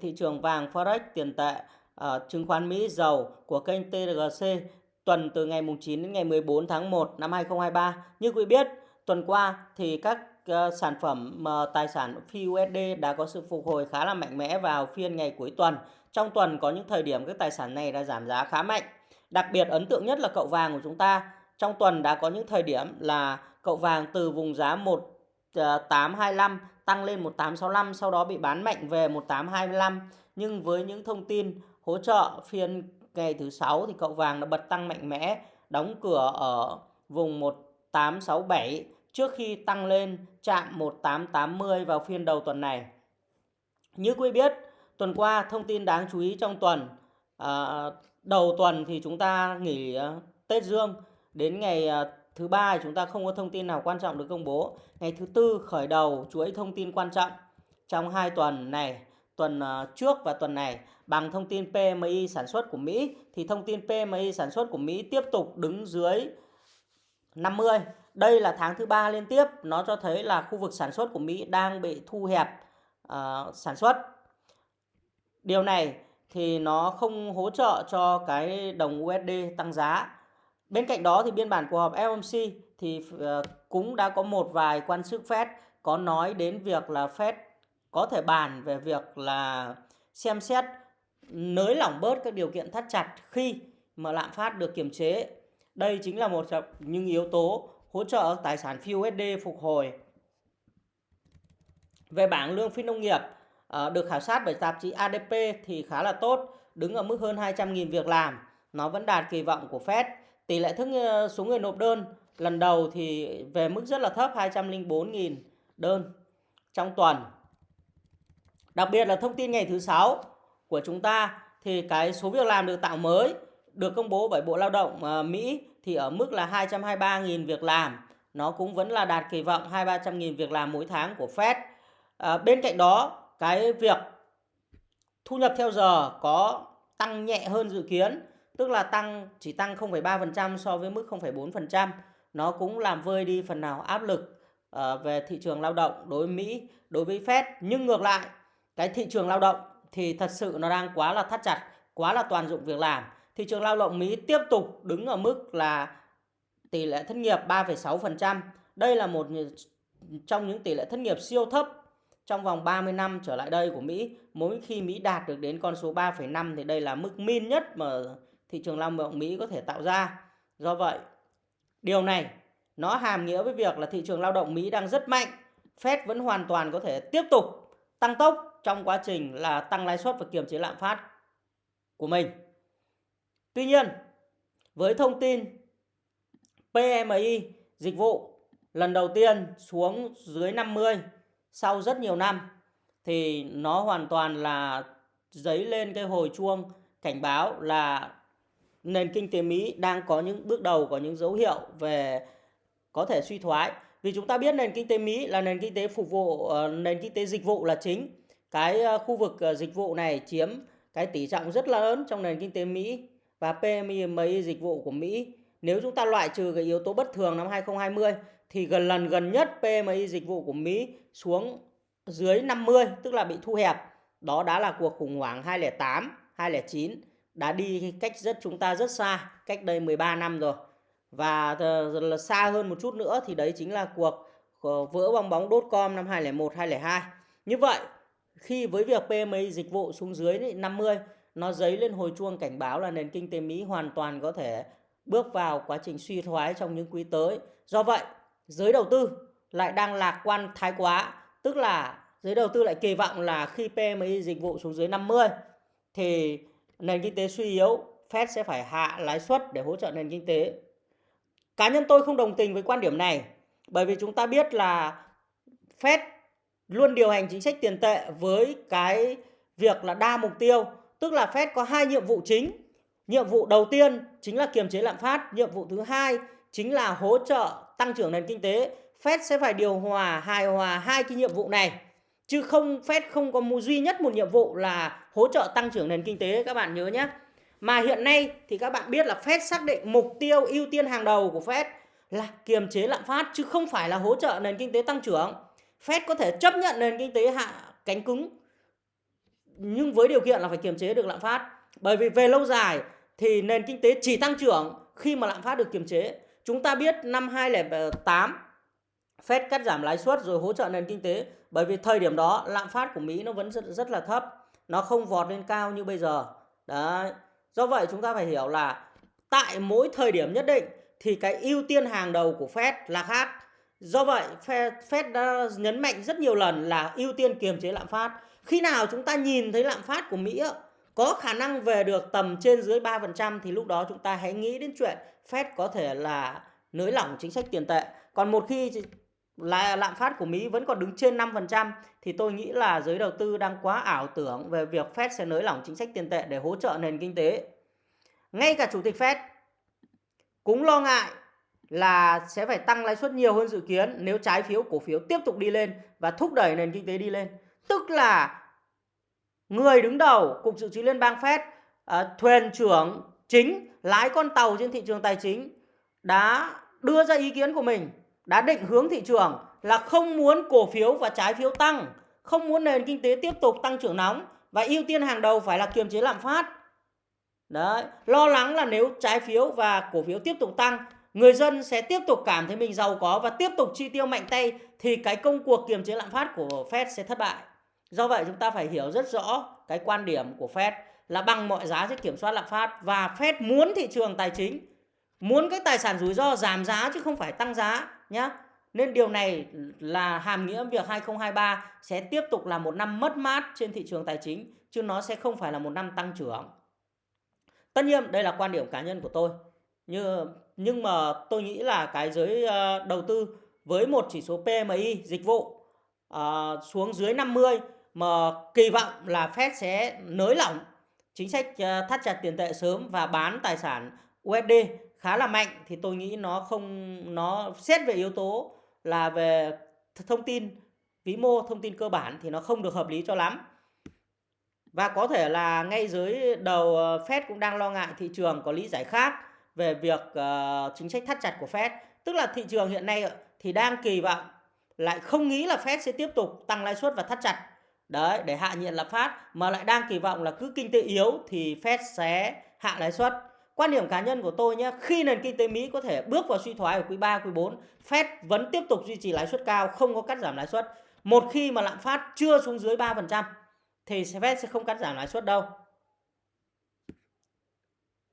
thị trường vàng forex tiền tệ uh, chứng khoán Mỹ dầu của kênh TGC tuần từ ngày 9 đến ngày 14 tháng 1 năm 2023. Như quý biết, tuần qua thì các uh, sản phẩm uh, tài sản phi USD đã có sự phục hồi khá là mạnh mẽ vào phiên ngày cuối tuần. Trong tuần có những thời điểm các tài sản này đã giảm giá khá mạnh. Đặc biệt ấn tượng nhất là cậu vàng của chúng ta. Trong tuần đã có những thời điểm là cậu vàng từ vùng giá 1825 tăng lên 1865 sau đó bị bán mạnh về 1825 nhưng với những thông tin hỗ trợ phiên ngày thứ sáu thì cậu vàng đã bật tăng mạnh mẽ đóng cửa ở vùng 1867 trước khi tăng lên chạm 1880 vào phiên đầu tuần này. Như quý biết, tuần qua thông tin đáng chú ý trong tuần à, đầu tuần thì chúng ta nghỉ à, Tết Dương đến ngày à, thứ ba chúng ta không có thông tin nào quan trọng được công bố. Ngày thứ tư khởi đầu chuỗi thông tin quan trọng trong hai tuần này, tuần ờ, trước và tuần này bằng thông tin PMI sản xuất của Mỹ thì thông tin PMI sản xuất của Mỹ tiếp tục đứng dưới 50. Đây là tháng thứ ba liên tiếp, nó cho thấy là khu vực sản xuất của Mỹ đang bị thu hẹp uh, sản xuất. Điều này thì nó không hỗ trợ cho cái đồng USD tăng giá. Bên cạnh đó thì biên bản cuộc họp FOMC thì ờ, cũng đã có một vài quan chức Fed có nói đến việc là Fed có thể bàn về việc là xem xét nới lỏng bớt các điều kiện thắt chặt khi mà lạm phát được kiềm chế. Đây chính là một trong những yếu tố hỗ trợ tài sản phi USD phục hồi. Về bảng lương phi nông nghiệp ờ, được khảo sát bởi tạp chí ADP thì khá là tốt, đứng ở mức hơn 200.000 việc làm. Nó vẫn đạt kỳ vọng của Fed. Tỷ lệ thức ờ, số người nộp đơn lần đầu thì về mức rất là thấp 204.000 đơn trong tuần. Đặc biệt là thông tin ngày thứ sáu của chúng ta thì cái số việc làm được tạo mới được công bố bởi Bộ Lao động ờ, Mỹ thì ở mức là 223.000 việc làm. Nó cũng vẫn là đạt kỳ vọng 2-300.000 việc làm mỗi tháng của Fed. À, bên cạnh đó, cái việc thu nhập theo giờ có tăng nhẹ hơn dự kiến, tức là tăng chỉ tăng 0,3% so với mức 0,4%. Nó cũng làm vơi đi phần nào áp lực uh, về thị trường lao động đối với Mỹ, đối với Fed. Nhưng ngược lại, cái thị trường lao động thì thật sự nó đang quá là thắt chặt, quá là toàn dụng việc làm. Thị trường lao động Mỹ tiếp tục đứng ở mức là tỷ lệ thất nghiệp 3,6%. Đây là một trong những tỷ lệ thất nghiệp siêu thấp trong vòng 30 năm trở lại đây của Mỹ. Mỗi khi Mỹ đạt được đến con số 3,5 thì đây là mức min nhất mà thị trường lao động Mỹ có thể tạo ra. Do vậy, điều này nó hàm nghĩa với việc là thị trường lao động Mỹ đang rất mạnh. Fed vẫn hoàn toàn có thể tiếp tục tăng tốc trong quá trình là tăng lãi suất và kiềm chế lạm phát của mình. Tuy nhiên, với thông tin PMI dịch vụ lần đầu tiên xuống dưới 50 sau rất nhiều năm thì nó hoàn toàn là dấy lên cái hồi chuông cảnh báo là nền kinh tế Mỹ đang có những bước đầu có những dấu hiệu về có thể suy thoái. Vì chúng ta biết nền kinh tế Mỹ là nền kinh tế phục vụ ờ, nền kinh tế dịch vụ là chính. Cái ờ, khu vực ờ, dịch vụ này chiếm cái tỷ trọng rất là lớn trong nền kinh tế Mỹ và PMI dịch vụ của Mỹ nếu chúng ta loại trừ cái yếu tố bất thường năm 2020 thì gần lần gần nhất PMI dịch vụ của Mỹ xuống dưới 50 tức là bị thu hẹp. Đó đã là cuộc khủng hoảng 2008, 2009 đã đi cách rất chúng ta rất xa, cách đây 13 năm rồi. Và là xa hơn một chút nữa thì đấy chính là cuộc vỡ bong bóng đốt com năm 2001, 2002. Như vậy, khi với việc PMI dịch vụ xuống dưới 50, nó dấy lên hồi chuông cảnh báo là nền kinh tế Mỹ hoàn toàn có thể bước vào quá trình suy thoái trong những quý tới. Do vậy, giới đầu tư lại đang lạc quan thái quá, tức là giới đầu tư lại kỳ vọng là khi PMI dịch vụ xuống dưới 50 thì nền kinh tế suy yếu, Fed sẽ phải hạ lãi suất để hỗ trợ nền kinh tế. Cá nhân tôi không đồng tình với quan điểm này, bởi vì chúng ta biết là Fed luôn điều hành chính sách tiền tệ với cái việc là đa mục tiêu, tức là Fed có hai nhiệm vụ chính Nhiệm vụ đầu tiên chính là kiềm chế lạm phát, nhiệm vụ thứ hai chính là hỗ trợ tăng trưởng nền kinh tế. Fed sẽ phải điều hòa, hài hòa hai cái nhiệm vụ này. Chứ không Fed không có một duy nhất một nhiệm vụ là hỗ trợ tăng trưởng nền kinh tế, các bạn nhớ nhé. Mà hiện nay thì các bạn biết là Fed xác định mục tiêu ưu tiên hàng đầu của Fed là kiềm chế lạm phát, chứ không phải là hỗ trợ nền kinh tế tăng trưởng. Fed có thể chấp nhận nền kinh tế hạ cánh cứng, nhưng với điều kiện là phải kiềm chế được lạm phát. Bởi vì về lâu dài thì nền kinh tế chỉ tăng trưởng khi mà lạm phát được kiềm chế. Chúng ta biết năm 2008 Fed cắt giảm lãi suất rồi hỗ trợ nền kinh tế bởi vì thời điểm đó lạm phát của Mỹ nó vẫn rất rất là thấp, nó không vọt lên cao như bây giờ. Đấy. Do vậy chúng ta phải hiểu là tại mỗi thời điểm nhất định thì cái ưu tiên hàng đầu của Fed là khác. Do vậy Fed, Fed đã nhấn mạnh rất nhiều lần là ưu tiên kiềm chế lạm phát. Khi nào chúng ta nhìn thấy lạm phát của Mỹ có khả năng về được tầm trên dưới 3% thì lúc đó chúng ta hãy nghĩ đến chuyện Fed có thể là nới lỏng chính sách tiền tệ. Còn một khi là lạm phát của Mỹ vẫn còn đứng trên 5% thì tôi nghĩ là giới đầu tư đang quá ảo tưởng về việc Fed sẽ nới lỏng chính sách tiền tệ để hỗ trợ nền kinh tế. Ngay cả chủ tịch Fed cũng lo ngại là sẽ phải tăng lãi suất nhiều hơn dự kiến nếu trái phiếu cổ phiếu tiếp tục đi lên và thúc đẩy nền kinh tế đi lên. Tức là người đứng đầu cục dự trữ liên bang Fed, à, thuyền trưởng chính lái con tàu trên thị trường tài chính đã đưa ra ý kiến của mình, đã định hướng thị trường là không muốn cổ phiếu và trái phiếu tăng, không muốn nền kinh tế tiếp tục tăng trưởng nóng và ưu tiên hàng đầu phải là kiềm chế lạm phát. Đấy, lo lắng là nếu trái phiếu và cổ phiếu tiếp tục tăng, người dân sẽ tiếp tục cảm thấy mình giàu có và tiếp tục chi tiêu mạnh tay thì cái công cuộc kiềm chế lạm phát của Fed sẽ thất bại. Do vậy chúng ta phải hiểu rất rõ cái quan điểm của Fed là bằng mọi giá sẽ kiểm soát lạm phát và Fed muốn thị trường tài chính muốn cái tài sản rủi ro giảm giá chứ không phải tăng giá nhé. Nên điều này là hàm nghĩa việc 2023 sẽ tiếp tục là một năm mất mát trên thị trường tài chính chứ nó sẽ không phải là một năm tăng trưởng. Tất nhiên đây là quan điểm cá nhân của tôi. Như nhưng mà tôi nghĩ là cái giới ờ, đầu tư với một chỉ số PMI dịch vụ uh, xuống dưới 50 mà kỳ vọng là Fed sẽ nới lỏng chính sách ờ, thắt chặt tiền tệ sớm và bán tài sản USD khá là mạnh thì tôi nghĩ nó không nó xét về yếu tố là về thông tin vĩ mô thông tin cơ bản thì nó không được hợp lý cho lắm. Và có thể là ngay dưới đầu ờ, Fed cũng đang lo ngại thị trường có lý giải khác về việc uh, chính sách thắt chặt của Fed. Tức là thị trường hiện nay thì đang kỳ vọng lại không nghĩ là Fed sẽ tiếp tục tăng lãi suất và thắt chặt. Đấy để hạ nhiệt lạm phát mà lại đang kỳ vọng là cứ kinh tế yếu thì Fed sẽ hạ lãi suất quan điểm cá nhân của tôi nhé khi nền kinh tế Mỹ có thể bước vào suy thoái ở quý 3 quý 4 Fed vẫn tiếp tục duy trì lãi suất cao không có cắt giảm lãi suất một khi mà lạm phát chưa xuống dưới 3% thì Fed sẽ không cắt giảm lãi suất đâu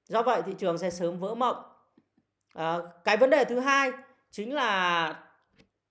do vậy thị trường sẽ sớm vỡ mộng à, cái vấn đề thứ hai chính là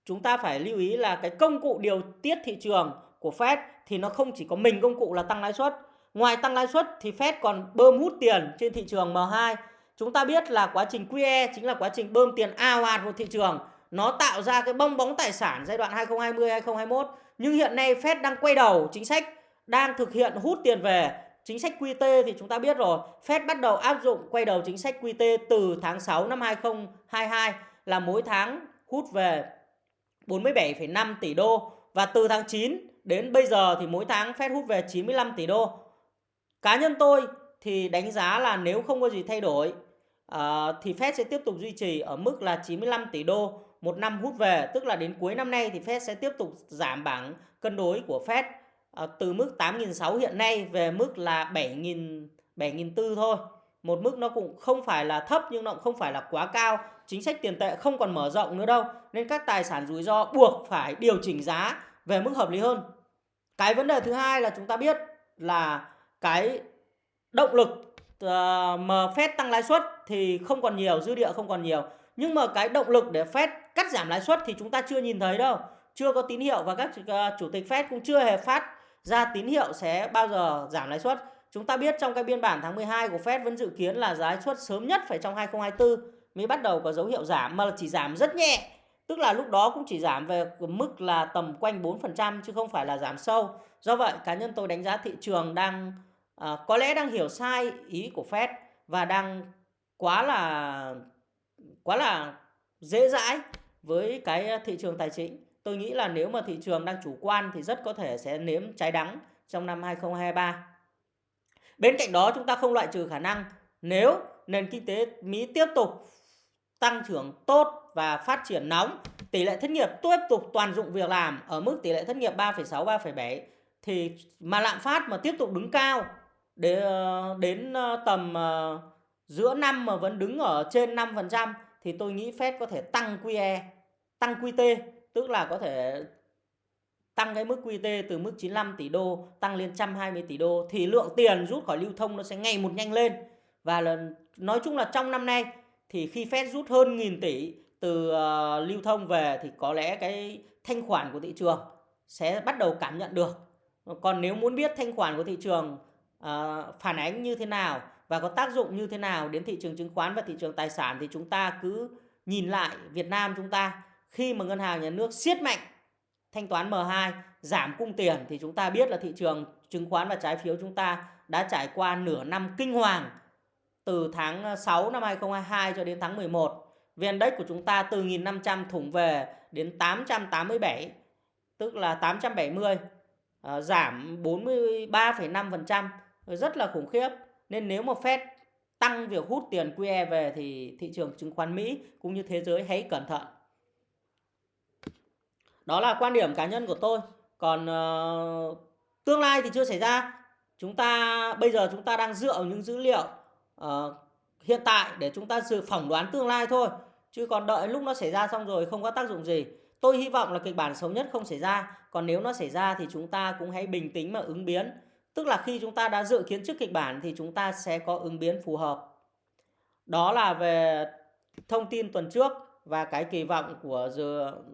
chúng ta phải lưu ý là cái công cụ điều tiết thị trường của Fed thì nó không chỉ có mình công cụ là tăng lãi suất. Ngoài tăng lãi suất thì Fed còn bơm hút tiền trên thị trường M2. Chúng ta biết là quá trình QE chính là quá trình bơm tiền ao ạt vào thị trường. Nó tạo ra cái bong bóng tài sản giai đoạn 2020-2021. Nhưng hiện nay Fed đang quay đầu chính sách, đang thực hiện hút tiền về. Chính sách QT thì chúng ta biết rồi, Fed bắt đầu áp dụng quay đầu chính sách QT từ tháng 6 năm 2022 là mỗi tháng hút về 47,5 tỷ đô và từ tháng 9 đến bây giờ thì mỗi tháng Fed hút về 95 tỷ đô. Cá nhân tôi thì đánh giá là nếu không có gì thay đổi uh, thì Fed sẽ tiếp tục duy trì ở mức là 95 tỷ đô một năm hút về, tức là đến cuối năm nay thì Fed sẽ tiếp tục giảm bảng cân đối của Fed uh, từ mức 8.600 hiện nay về mức là 7.000 7.400 thôi. Một mức nó cũng không phải là thấp nhưng nó cũng không phải là quá cao. Chính sách tiền tệ không còn mở rộng nữa đâu. Nên các tài sản rủi ro buộc phải điều chỉnh giá về mức hợp lý hơn. Cái vấn đề thứ hai là chúng ta biết là cái động lực uh, mà Fed tăng lãi suất thì không còn nhiều, dư địa không còn nhiều. Nhưng mà cái động lực để Fed cắt giảm lãi suất thì chúng ta chưa nhìn thấy đâu. Chưa có tín hiệu và các ờ, chủ tịch Fed cũng chưa hề phát ra tín hiệu sẽ bao giờ giảm lãi suất. Chúng ta biết trong cái biên bản tháng 12 của Fed vẫn dự kiến là lãi suất sớm nhất phải trong 2024 mới bắt đầu có dấu hiệu giảm mà chỉ giảm rất nhẹ Tức là lúc đó cũng chỉ giảm về mức là tầm quanh 4% chứ không phải là giảm sâu. Do vậy cá nhân tôi đánh giá thị trường đang à, có lẽ đang hiểu sai ý của Fed và đang quá là quá là dễ dãi với cái ờ, thị trường tài chính. Tôi nghĩ là nếu mà thị trường đang chủ quan thì rất có thể sẽ nếm trái đắng trong năm 2023. Bên cạnh đó chúng ta không loại trừ khả năng nếu nền kinh tế Mỹ tiếp tục tăng trưởng tốt và phát triển nóng, tỷ lệ thất nghiệp tiếp tục toàn dụng việc làm ở mức tỷ lệ thất nghiệp 3,6 3,7 thì mà lạm phát mà tiếp tục đứng cao để ờ, đến ờ, tầm ờ, giữa năm mà vẫn đứng ở trên 5% thì tôi nghĩ Fed có thể tăng QE, tăng QT, tức là có thể tăng cái mức QT từ mức 95 tỷ đô tăng lên 120 tỷ đô thì lượng tiền rút khỏi lưu thông nó sẽ ngày một nhanh lên và là nói chung là trong năm nay thì khi Fed rút hơn nghìn tỷ từ uh, lưu thông về thì có lẽ cái thanh khoản của thị trường sẽ bắt đầu cảm nhận được. Còn nếu muốn biết thanh khoản của thị trường uh, phản ánh như thế nào và có tác dụng như thế nào đến thị trường chứng khoán và thị trường tài sản thì chúng ta cứ nhìn lại Việt Nam chúng ta khi mà ngân hàng nhà nước siết mạnh thanh toán M2 giảm cung tiền thì chúng ta biết là thị trường chứng khoán và trái phiếu chúng ta đã trải qua nửa năm kinh hoàng từ tháng 6 năm 2022 cho đến tháng 11. VN Index của chúng ta từ 1.500 thủng về đến 887 tức là 870 ờ, giảm 43,5% rất là khủng khiếp. Nên nếu mà Fed tăng việc hút tiền QE về thì thị trường chứng khoán Mỹ cũng như thế giới hãy cẩn thận. Đó là quan điểm cá nhân của tôi. Còn uh, tương lai thì chưa xảy ra. Chúng ta bây giờ chúng ta đang dựa vào những dữ liệu uh, hiện tại để chúng ta dự phỏng đoán tương lai thôi. Chứ còn đợi lúc nó xảy ra xong rồi không có tác dụng gì. Tôi hy vọng là kịch bản xấu nhất không xảy ra. Còn nếu nó xảy ra thì chúng ta cũng hãy bình tĩnh mà ứng biến. Tức là khi chúng ta đã dự kiến trước kịch bản thì chúng ta sẽ có ứng biến phù hợp. Đó là về thông tin tuần trước và cái kỳ vọng của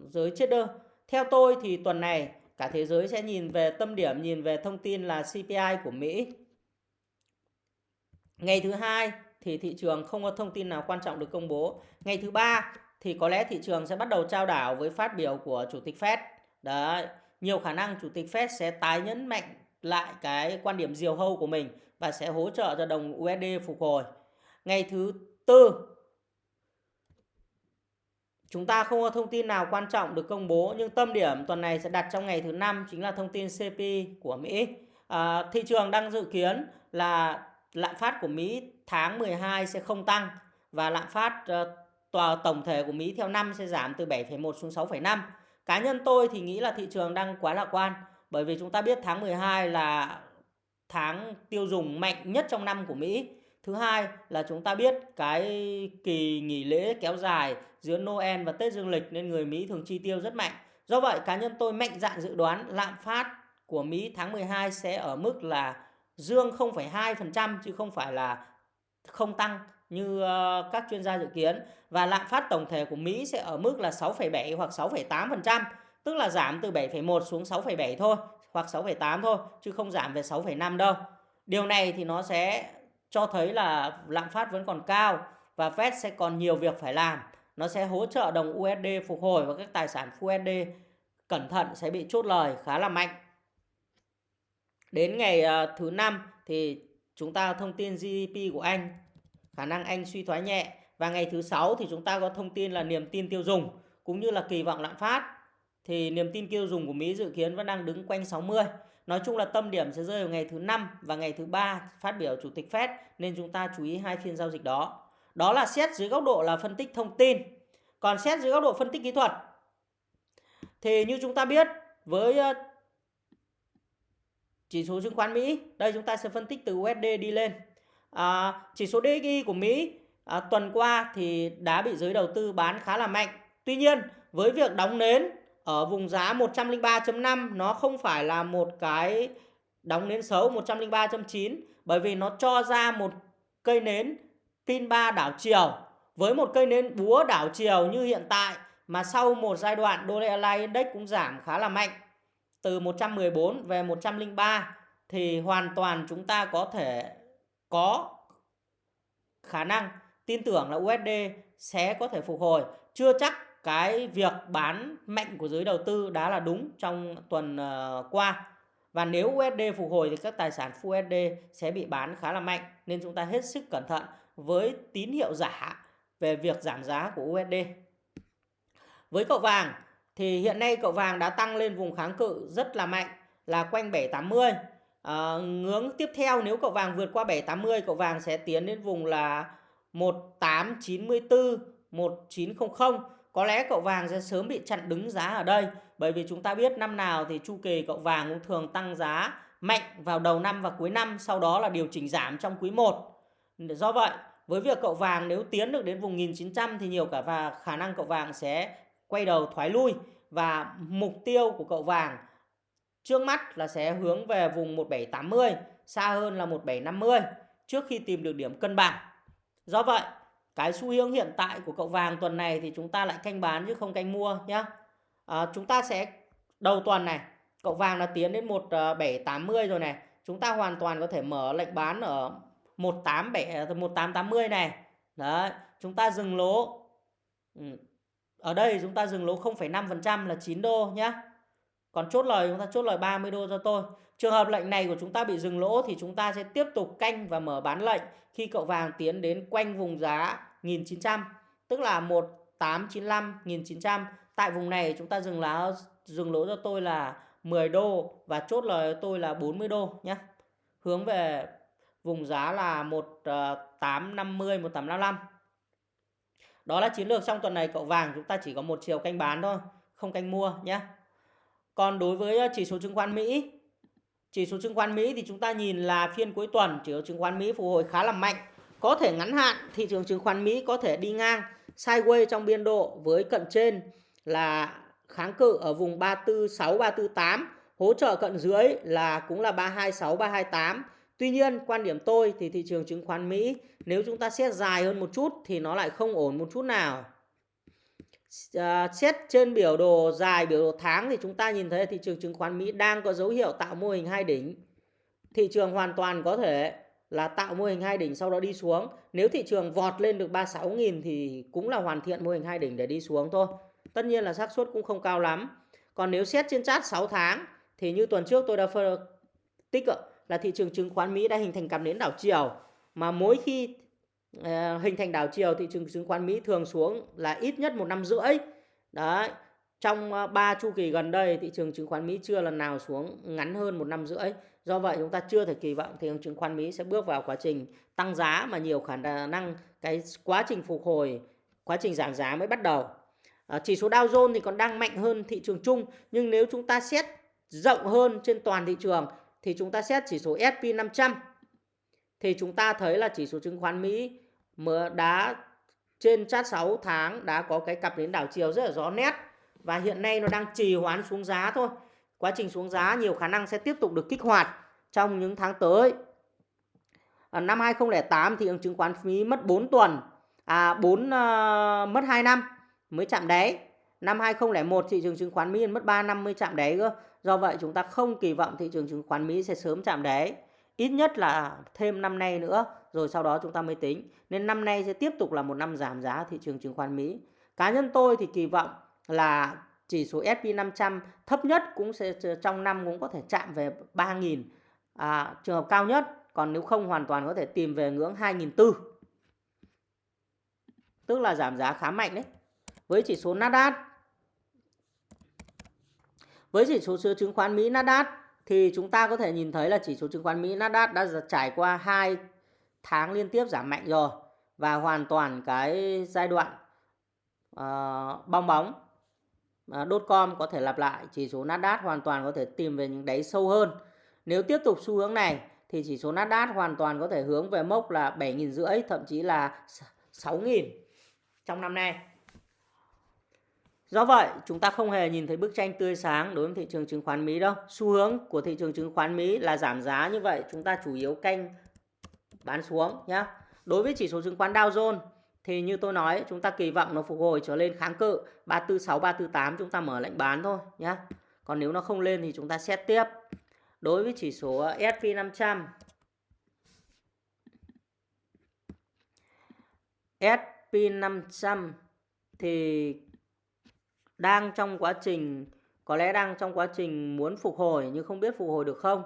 giới trader. Theo tôi thì tuần này cả thế giới sẽ nhìn về tâm điểm, nhìn về thông tin là CPI của Mỹ. Ngày thứ hai thì thị trường không có thông tin nào quan trọng được công bố. Ngày thứ ba thì có lẽ thị trường sẽ bắt đầu trao đảo với phát biểu của Chủ tịch Fed. Đấy, nhiều khả năng Chủ tịch Fed sẽ tái nhấn mạnh lại cái quan điểm diều hâu của mình và sẽ hỗ trợ cho đồng USD phục hồi. Ngày thứ tư Chúng ta không có thông tin nào quan trọng được công bố nhưng tâm điểm tuần này sẽ đặt trong ngày thứ năm chính là thông tin CPI của Mỹ. À, thị trường đang dự kiến là lạm phát của Mỹ tháng 12 sẽ không tăng và lạm phát uh, tòa tổng thể của Mỹ theo năm sẽ giảm từ 7,1 xuống 6,5. Cá nhân tôi thì nghĩ là thị trường đang quá lạc quan bởi vì chúng ta biết tháng 12 là tháng tiêu dùng mạnh nhất trong năm của Mỹ. Thứ hai là chúng ta biết cái kỳ nghỉ lễ kéo dài giữa Noel và Tết Dương lịch nên người Mỹ thường chi tiêu rất mạnh. Do vậy cá nhân tôi mạnh dạn dự đoán lạm phát của Mỹ tháng 12 sẽ ở mức là dương 0,2% chứ không phải là không tăng như ờ, các chuyên gia dự kiến và lạm phát tổng thể của Mỹ sẽ ở mức là 6,7 hoặc 6,8%, tức là giảm từ 7,1 xuống 6,7 thôi hoặc 6,8 thôi chứ không giảm về 6,5 đâu. Điều này thì nó sẽ cho thấy là lạm phát vẫn còn cao và Fed sẽ còn nhiều việc phải làm. Nó sẽ hỗ trợ đồng USD phục hồi và các tài sản USD cẩn thận sẽ bị chốt lời khá là mạnh. Đến ngày ờ, thứ năm thì chúng ta thông tin GDP của Anh, khả năng Anh suy thoái nhẹ và ngày thứ sáu thì chúng ta có thông tin là niềm tin tiêu dùng cũng như là kỳ vọng lạm phát. Thì niềm tin tiêu dùng của Mỹ dự kiến vẫn đang đứng quanh 60. Nói chung là tâm điểm sẽ rơi vào ngày thứ năm và ngày thứ ba phát biểu chủ tịch Fed nên chúng ta chú ý hai phiên giao dịch đó. Đó là xét dưới góc độ là phân tích thông tin. Còn xét dưới góc độ phân tích kỹ thuật thì như chúng ta biết với ờ, chỉ số chứng khoán Mỹ, đây chúng ta sẽ phân tích từ USD đi lên. À, chỉ số DXY của Mỹ à, tuần qua thì đã bị giới đầu tư bán khá là mạnh. Tuy nhiên với việc đóng nến ở vùng giá 103.5 nó không phải là một cái đóng nến xấu 103.9 bởi vì nó cho ra một cây nến pin 3 đảo chiều. Với một cây nến búa đảo chiều như hiện tại, mà sau một giai đoạn đô la index cũng giảm khá là mạnh. Từ 114 về 103 thì hoàn toàn chúng ta có thể có khả năng tin tưởng là USD sẽ có thể phục hồi. Chưa chắc cái việc bán mạnh của giới đầu tư đã là đúng trong tuần ờ, qua và nếu USD phục hồi thì các tài sản USD sẽ bị bán khá là mạnh nên chúng ta hết sức cẩn thận với tín hiệu giả về việc giảm giá của USD. Với cậu vàng thì hiện nay cậu vàng đã tăng lên vùng kháng cự rất là mạnh là quanh 780. À, ờ, ngưỡng tiếp theo nếu cậu vàng vượt qua 780 cậu vàng sẽ tiến đến vùng là 1894 1900 có lẽ cậu vàng sẽ sớm bị chặn đứng giá ở đây Bởi vì chúng ta biết năm nào thì chu kỳ cậu vàng cũng thường tăng giá mạnh vào đầu năm và cuối năm, sau đó là điều chỉnh giảm trong quý 1. Do vậy, với việc cậu vàng nếu tiến được đến vùng 1900 thì nhiều cả và khả năng cậu vàng sẽ quay đầu thoái lui và mục tiêu của cậu vàng trước mắt là sẽ hướng về vùng 1780, xa hơn là 1750 trước khi tìm được điểm cân bằng. Do vậy, cái xu hướng hiện tại của cậu vàng tuần này thì chúng ta lại canh bán chứ không canh mua nhé. À, chúng ta sẽ đầu tuần này, cậu vàng là tiến đến 1780 ờ, rồi này. Chúng ta hoàn toàn có thể mở lệnh bán ở 187 1880 ờ, này. Đấy, chúng ta dừng lỗ. Ừ, ở đây chúng ta dừng lỗ 0,5% là 9 đô nhé. Còn chốt lời chúng ta chốt lời 30 đô cho tôi. Trường hợp lệnh này của chúng ta bị dừng lỗ thì chúng ta sẽ tiếp tục canh và mở bán lệnh khi cậu vàng tiến đến quanh vùng giá 1900, tức là 1895 1900. Tại vùng này chúng ta dừng lá dừng lỗ cho tôi là 10 đô và chốt lời tôi là 40 đô nhé. Hướng về vùng giá là 1850 1855. Đó là chiến lược trong tuần này cậu vàng chúng ta chỉ có một chiều canh bán thôi, không canh mua nhé. Còn đối với chỉ số chứng khoán Mỹ, chỉ số chứng khoán Mỹ thì chúng ta nhìn là phiên cuối tuần chỉ số chứng khoán Mỹ phục hồi khá là mạnh. Có thể ngắn hạn thị trường chứng khoán Mỹ có thể đi ngang sideways trong biên độ với cận trên là kháng cự ở vùng 346 348, hỗ trợ cận dưới là cũng là 326 328. Tuy nhiên, quan điểm tôi thì thị trường chứng khoán Mỹ nếu chúng ta xét dài hơn một chút thì nó lại không ổn một chút nào. À, xét trên biểu đồ dài biểu đồ tháng thì chúng ta nhìn thấy thị trường chứng khoán Mỹ đang có dấu hiệu tạo mô hình hai đỉnh. Thị trường hoàn toàn có thể là tạo mô hình hai đỉnh sau đó đi xuống. Nếu thị trường vọt lên được 36.000 thì cũng là hoàn thiện mô hình hai đỉnh để đi xuống thôi. Tất nhiên là xác suất cũng không cao lắm. Còn nếu xét trên chart 6 tháng thì như tuần trước tôi đã phân tích là thị trường chứng khoán Mỹ đã hình thành cặp nến đảo chiều mà mỗi khi Ờ, hình thành đảo chiều thị trường chứng khoán Mỹ thường xuống là ít nhất một năm rưỡi. Đấy. Trong ờ, 3 chu kỳ gần đây thị trường chứng khoán Mỹ chưa lần nào xuống ngắn hơn một năm rưỡi. Do vậy chúng ta chưa thể kỳ vọng thị trường chứng khoán Mỹ sẽ bước vào quá trình tăng giá mà nhiều khả năng cái quá trình phục hồi, quá trình giảm giá mới bắt đầu. À, chỉ số Dow Jones thì còn đang mạnh hơn thị trường chung nhưng nếu chúng ta xét rộng hơn trên toàn thị trường thì chúng ta xét chỉ số S&P 500 thì chúng ta thấy là chỉ số chứng khoán Mỹ mà đã trên chát 6 tháng đã có cái cặp đến đảo chiều rất là rõ nét và hiện nay nó đang trì hoãn xuống giá thôi. Quá trình xuống giá nhiều khả năng sẽ tiếp tục được kích hoạt trong những tháng tới. À, năm 2008 thì chứng khoán Mỹ mất 4 tuần, à 4 uh, ờ, mất 2 năm mới chạm đáy. Năm 2001 thị trường chứng khoán Mỹ mất 3 năm mới chạm đáy cơ. Do vậy chúng ta không kỳ vọng thị trường chứng khoán Mỹ sẽ sớm chạm đáy. Ít nhất là thêm năm nay nữa rồi sau đó chúng ta mới tính. Nên năm nay sẽ tiếp tục là một năm giảm giá thị trường chứng khoán Mỹ. Cá nhân tôi thì kỳ vọng là chỉ số S&P 500 thấp nhất cũng sẽ trong năm cũng có thể chạm về 3.000 à, trường hợp cao nhất. Còn nếu không hoàn toàn có thể tìm về ngưỡng 2.400. Tức là giảm giá khá mạnh đấy. Với chỉ số Nasdaq với chỉ số chứng khoán Mỹ Nasdaq thì chúng ta có thể nhìn thấy là chỉ số chứng khoán Mỹ Nasdaq đã trải qua hai tháng liên tiếp giảm mạnh rồi và hoàn toàn cái giai đoạn uh, bong bóng ờ, uh, đốt com có thể lặp lại chỉ số Nasdaq hoàn toàn có thể tìm về những đáy sâu hơn nếu tiếp tục xu hướng này thì chỉ số Nasdaq hoàn toàn có thể hướng về mốc là 7.000 rưỡi thậm chí là 6.000 trong năm nay Do vậy, chúng ta không hề nhìn thấy bức tranh tươi sáng đối với thị trường chứng khoán Mỹ đâu. Xu hướng của thị trường chứng khoán Mỹ là giảm giá như vậy, chúng ta chủ yếu canh bán xuống nhé. Đối với chỉ số chứng khoán Dow Jones thì như tôi nói, chúng ta kỳ vọng nó phục hồi trở lên kháng cự 346 348 chúng ta mở lệnh bán thôi nhé. Còn nếu nó không lên thì chúng ta xét tiếp. Đối với chỉ số ờ, S&P 500 S&P 500 thì đang trong quá trình có lẽ đang trong quá trình muốn phục hồi nhưng không biết phục hồi được không.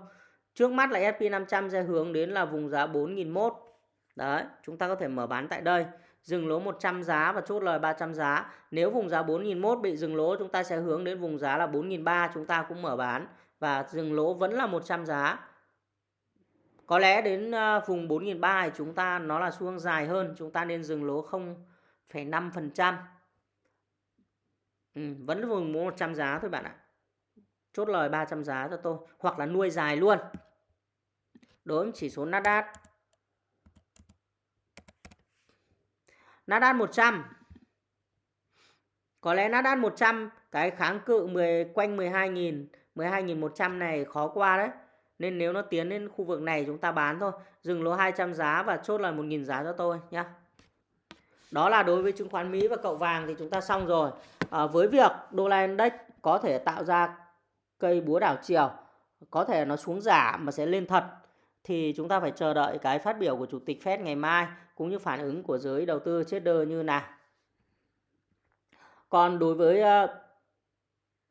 Trước mắt là S&P 500 sẽ hướng đến là vùng giá 4001. Đấy, chúng ta có thể mở bán tại đây. Dừng lỗ 100 giá và chốt lời 300 giá. Nếu vùng giá 4001 bị dừng lỗ chúng ta sẽ hướng đến vùng giá là 4.300 chúng ta cũng mở bán. Và dừng lỗ vẫn là 100 giá. Có lẽ đến ờ, vùng 4.300 thì chúng ta nó là xu hướng dài hơn. Chúng ta nên dừng lỗ 0,5%. Ừ, vẫn vùng 100 giá thôi bạn ạ. chốt lời 300 giá cho tôi hoặc là nuôi dài luôn. Đối với chỉ số Nasdaq. Nasdaq 100. Có lẽ Nasdaq 100 cái kháng cự 10 quanh 12.000, 12.100 này khó qua đấy. Nên nếu nó tiến đến khu vực này chúng ta bán thôi. Dừng lỗ 200 giá và chốt lời 1.000 giá cho tôi nhé. Đó là đối với chứng khoán Mỹ và cậu vàng thì chúng ta xong rồi. À, với việc đô la index có thể tạo ra cây búa đảo chiều, có thể nó xuống giả mà sẽ lên thật thì chúng ta phải chờ đợi cái phát biểu của chủ tịch Fed ngày mai cũng như phản ứng của giới đầu tư trader như nào. Còn đối với uh,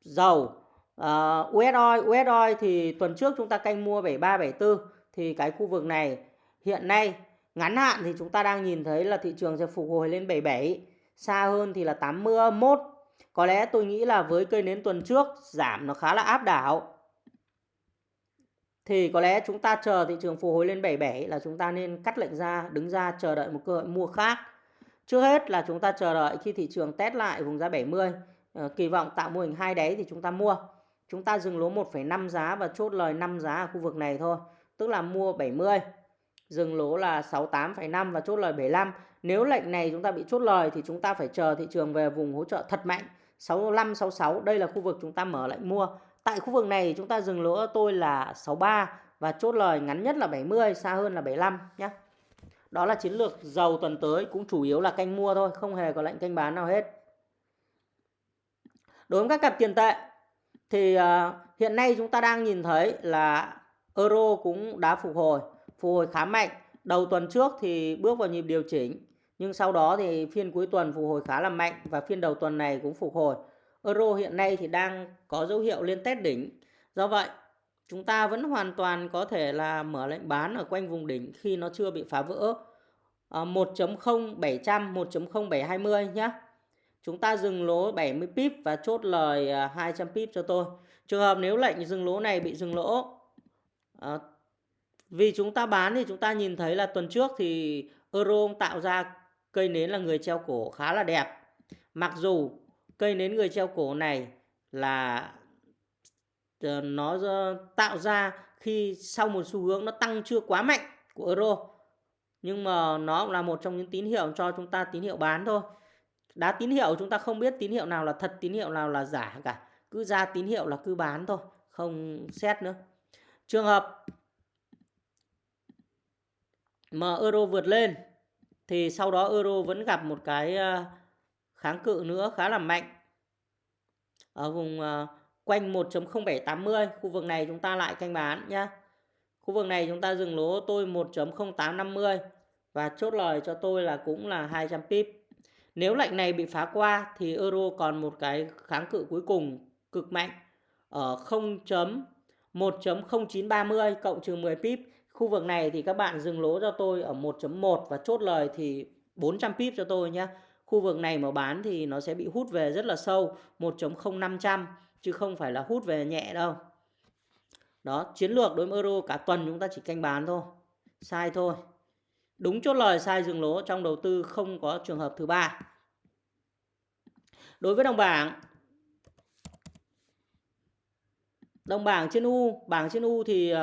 dầu ờ, uh, US oil, US oil thì tuần trước chúng ta canh mua 73 74 thì cái khu vực này hiện nay ngắn hạn thì chúng ta đang nhìn thấy là thị trường sẽ phục hồi lên 77, xa hơn thì là 81. Có lẽ tôi nghĩ là với cây nến tuần trước giảm nó khá là áp đảo. Thì có lẽ chúng ta chờ thị trường phục hồi lên 77 là chúng ta nên cắt lệnh ra, đứng ra chờ đợi một cơ hội mua khác. Trước hết là chúng ta chờ đợi khi thị trường test lại vùng giá 70, ờ, kỳ vọng tạo mô hình hai đáy thì chúng ta mua. Chúng ta dừng lỗ 1,5 giá và chốt lời 5 giá ở khu vực này thôi, tức là mua 70. Dừng lỗ là 68,5 và chốt lời 75. Nếu lệnh này chúng ta bị chốt lời thì chúng ta phải chờ thị trường về vùng hỗ trợ thật mạnh 65 66, đây là khu vực chúng ta mở lệnh mua. Tại khu vực này chúng ta dừng lỗ tôi là 63 và chốt lời ngắn nhất là 70, xa hơn là 75 nhé. Đó là chiến lược dầu tuần tới cũng chủ yếu là canh mua thôi, không hề có lệnh canh bán nào hết. Đối với các cặp tiền tệ thì ờ, hiện nay chúng ta đang nhìn thấy là euro cũng đã phục hồi, phục hồi khá mạnh. Đầu tuần trước thì bước vào nhịp điều chỉnh, nhưng sau đó thì phiên cuối tuần phục hồi khá là mạnh và phiên đầu tuần này cũng phục hồi. Euro hiện nay thì đang có dấu hiệu lên test đỉnh. Do vậy, chúng ta vẫn hoàn toàn có thể là mở lệnh bán ở quanh vùng đỉnh khi nó chưa bị phá vỡ. 1.0700, 1.0720 nhé. Chúng ta dừng lỗ 70 pip và chốt lời ờ, 200 pip cho tôi. Trường hợp nếu lệnh dừng lỗ này bị dừng lỗ à, vì chúng ta bán thì chúng ta nhìn thấy là tuần trước thì euro tạo ra cây nến là người treo cổ khá là đẹp. Mặc dù cây nến người treo cổ này là ờ, nó tạo ra khi sau một xu hướng nó tăng chưa quá mạnh của euro. Nhưng mà nó cũng là một trong những tín hiệu cho chúng ta tín hiệu bán thôi. Đá tín hiệu chúng ta không biết tín hiệu nào là thật, tín hiệu nào là giả cả. Cứ ra tín hiệu là cứ bán thôi, không xét nữa. Trường hợp mà euro vượt lên thì sau đó euro vẫn gặp một cái ờ, kháng cự nữa khá là mạnh. Ở vùng uh, quanh 1.0780 khu vực này chúng ta lại canh bán nhé khu vực này chúng ta dừng lỗ tôi 1.0850 và chốt lời cho tôi là cũng là 200 pip. Nếu lệnh này bị phá qua thì euro còn một cái kháng cự cuối cùng cực mạnh ở 0.1.0930 cộng trừ 10 pip. Khu vực này thì các bạn dừng lỗ cho tôi ở 1.1 và chốt lời thì 400 pip cho tôi nhé khu vực này mà bán thì nó sẽ bị hút về rất là sâu 1.0500 chứ không phải là hút về nhẹ đâu. Đó chiến lược đối với euro cả tuần chúng ta chỉ canh bán thôi sai thôi. Đúng chốt lời sai dừng lỗ trong đầu tư không có trường hợp thứ ba. Đối với đồng bảng đồng bảng trên U bảng trên U thì uh,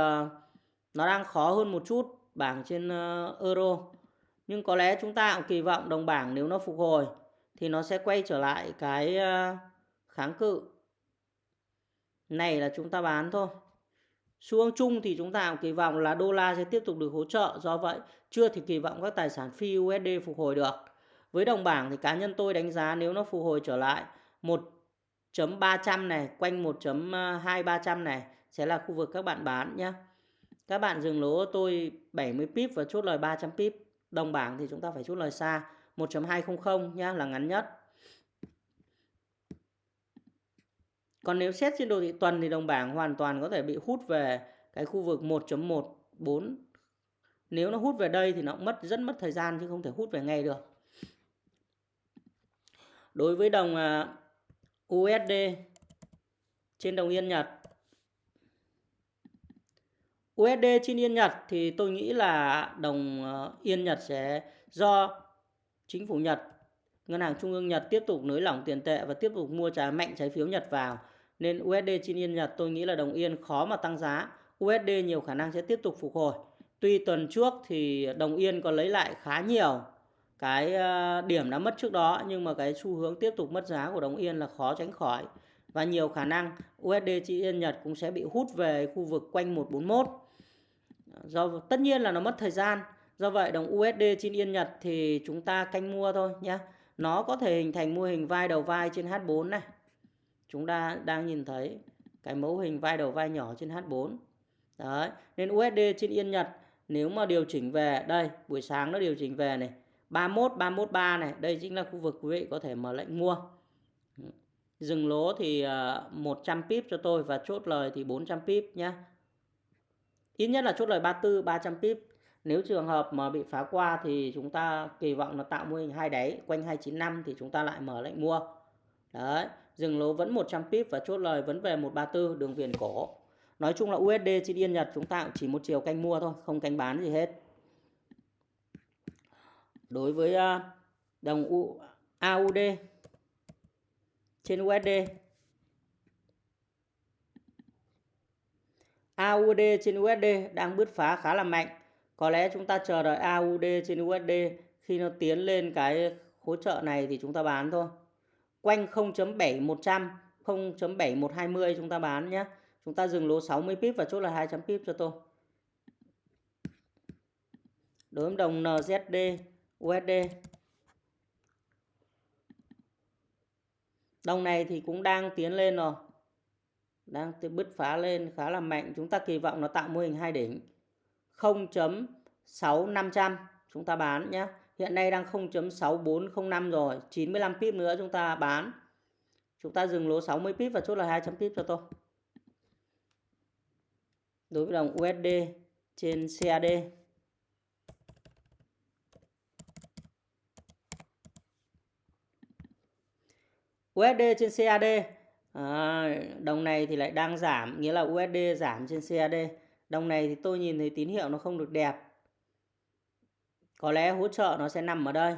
nó đang khó hơn một chút bảng trên uh, euro nhưng có lẽ chúng ta cũng kỳ vọng đồng bảng nếu nó phục hồi thì nó sẽ quay trở lại cái ờ, kháng cự. Này là chúng ta bán thôi. Xu hướng chung thì chúng ta cũng kỳ vọng là đô la sẽ tiếp tục được hỗ trợ. Do vậy, chưa thì kỳ vọng các tài sản phi USD phục hồi được. Với đồng bảng thì cá nhân tôi đánh giá nếu nó phục hồi trở lại 1.300 này, quanh 1.2300 này sẽ là khu vực các bạn bán nhé các bạn dừng lỗ tôi 70 pip và chốt lời 300 pip đồng bảng thì chúng ta phải chốt lời xa 1.200 nhá, là ngắn nhất Còn nếu xét trên đồ thị tuần thì đồng bảng hoàn toàn có thể bị hút về cái khu vực 1.14. Nếu nó hút về đây thì nó cũng mất, rất mất thời gian chứ không thể hút về ngay được. Đối với đồng à, USD trên đồng Yên Nhật USD trên Yên Nhật thì tôi nghĩ là đồng ờ, Yên Nhật sẽ do chính phủ Nhật, Ngân hàng Trung ương Nhật tiếp tục nới lỏng tiền tệ và tiếp tục mua trái mạnh trái phiếu Nhật vào Nên USD trên Yên Nhật tôi nghĩ là đồng Yên khó mà tăng giá. USD nhiều khả năng sẽ tiếp tục phục hồi. Tuy tuần trước thì đồng Yên còn lấy lại khá nhiều cái ờ, điểm đã mất trước đó, nhưng mà cái xu hướng tiếp tục mất giá của đồng Yên là khó tránh khỏi và nhiều khả năng USD trên Yên Nhật cũng sẽ bị hút về khu vực quanh 141. Do tất nhiên là nó mất thời gian. Do vậy đồng USD trên Yên Nhật thì chúng ta canh mua thôi nhé. Nó có thể hình thành mô hình vai đầu vai trên H4 này. Chúng ta đang nhìn thấy cái mẫu hình vai đầu vai nhỏ trên H4. Đấy, nên USD trên Yên Nhật nếu mà điều chỉnh về đây, buổi sáng nó điều chỉnh về này, 31 313 này, đây chính là khu vực quý vị có thể mở lệnh mua. Dừng lỗ thì ờ, 100 pip cho tôi và chốt lời thì 400 pip nhé. Ít nhất là chốt lời 34 300 pip. Nếu trường hợp mà bị phá qua thì chúng ta kỳ vọng là tạo mô hình hai đáy quanh 295 thì chúng ta lại mở lệnh mua. Đấy, dừng lỗ vẫn 100 pip và chốt lời vẫn về 134 đường viền cổ. Nói chung là USD trên Yên Nhật chúng ta chỉ một chiều canh mua thôi, không canh bán gì hết. Đối với à, đồng AUD trên USD AUD trên USD đang bứt phá khá là mạnh. Có lẽ chúng ta chờ đợi AUD trên USD khi nó tiến lên cái hỗ trợ này thì chúng ta bán thôi. Quanh 0.7100, 0.7120 chúng ta bán nhé. Chúng ta dừng lỗ 60 pip và chốt là 200 pip cho tôi. Đối với đồng NZD, USD Đồng này thì cũng đang tiến lên rồi. Đang bứt phá lên khá là mạnh. Chúng ta kỳ vọng nó tạo mô hình hai đỉnh. 0.6500 chúng ta bán nhé. Hiện nay đang 0.6405 rồi. 95 pip nữa chúng ta bán. Chúng ta dừng lỗ 60 pip và chốt là 200 pip cho tôi. Đối với đồng USD trên CAD. USD trên CAD à, đồng này thì lại đang giảm nghĩa là USD giảm trên CAD đồng này thì tôi nhìn thấy tín hiệu nó không được đẹp. Có lẽ hỗ trợ nó sẽ nằm ở đây.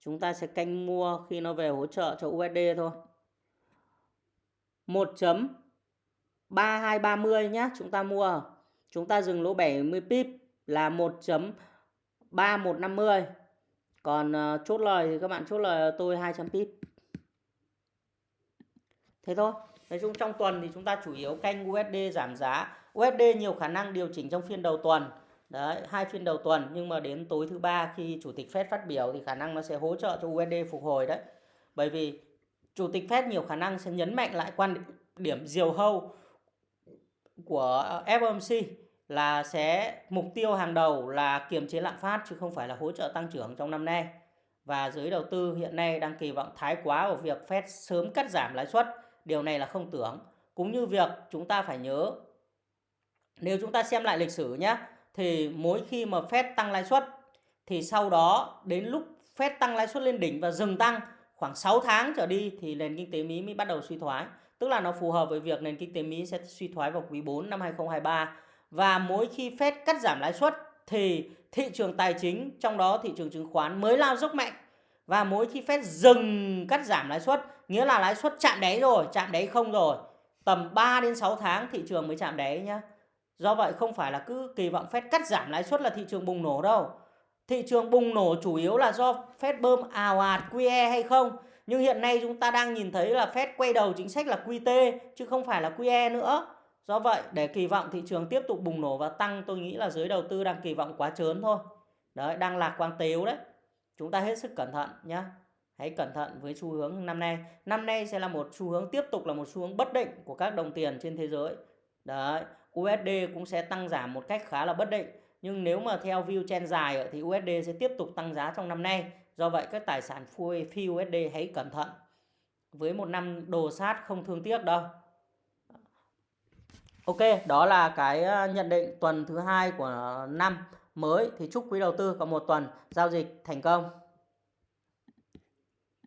Chúng ta sẽ canh mua khi nó về hỗ trợ cho USD thôi. 1.3230 nhé chúng ta mua. Chúng ta dừng lỗ 70 pip là 1.3150 còn uh, chốt lời thì các bạn chốt lời tôi 200 pip thế thôi. Nói chung trong tuần thì chúng ta chủ yếu canh USD giảm giá. USD nhiều khả năng điều chỉnh trong phiên đầu tuần. Đấy, hai phiên đầu tuần, nhưng mà đến tối thứ ba khi chủ tịch Fed phát biểu thì khả năng nó sẽ hỗ trợ cho USD phục hồi đấy. Bởi vì chủ tịch Fed nhiều khả năng sẽ nhấn mạnh lại quan điểm diều hâu của FOMC là sẽ mục tiêu hàng đầu là kiềm chế lạm phát, chứ không phải là hỗ trợ tăng trưởng trong năm nay. Và giới đầu tư hiện nay đang kỳ vọng thái quá vào việc Fed sớm cắt giảm lãi suất điều này là không tưởng. Cũng như việc chúng ta phải nhớ, nếu chúng ta xem lại lịch sử nhé, thì mỗi khi mà Fed tăng lãi suất, thì sau đó đến lúc Fed tăng lãi suất lên đỉnh và dừng tăng khoảng 6 tháng trở đi thì nền kinh tế Mỹ mới bắt đầu suy thoái. Tức là nó phù hợp với việc nền kinh tế Mỹ sẽ suy thoái vào quý 4 năm 2023. Và mỗi khi Fed cắt giảm lãi suất thì thị trường tài chính, trong đó thị trường chứng khoán mới lao dốc mạnh. Và mỗi khi Fed dừng cắt giảm lãi suất Nghĩa là lãi suất chạm đáy rồi, chạm đáy không rồi. Tầm 3 đến 6 tháng thị trường mới chạm đáy nhá. Do vậy không phải là cứ kỳ vọng Fed cắt giảm lãi suất là thị trường bùng nổ đâu. Thị trường bùng nổ chủ yếu là do Fed bơm ào ạt QE hay không. Nhưng hiện nay chúng ta đang nhìn thấy là Fed quay đầu chính sách là QT chứ không phải là QE nữa. Do vậy để kỳ vọng thị trường tiếp tục bùng nổ và tăng tôi nghĩ là giới đầu tư đang kỳ vọng quá trớn thôi. Đấy, đang lạc quan tếu đấy. Chúng ta hết sức cẩn thận nhé hãy cẩn thận với xu hướng năm nay. Năm nay sẽ là một xu hướng tiếp tục là một xu hướng bất định của các đồng tiền trên thế giới. Đấy USD cũng sẽ tăng giảm một cách khá là bất định. Nhưng nếu mà theo view chen dài thì USD sẽ tiếp tục tăng giá trong năm nay. Do vậy các tài sản phi USD hãy cẩn thận. Với một năm đồ sát không thương tiếc đâu. Ok, đó là cái ờ, nhận định tuần thứ hai của năm mới thì chúc quý đầu tư có một tuần giao dịch thành công.